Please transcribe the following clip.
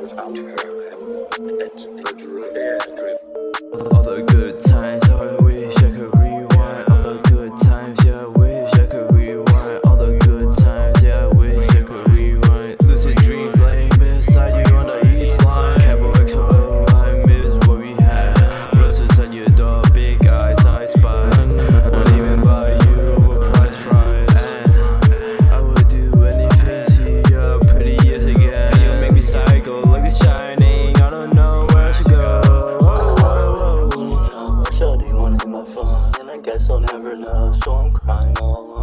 Without her, I'm at good times. guess I'll never know, so I'm crying all alone.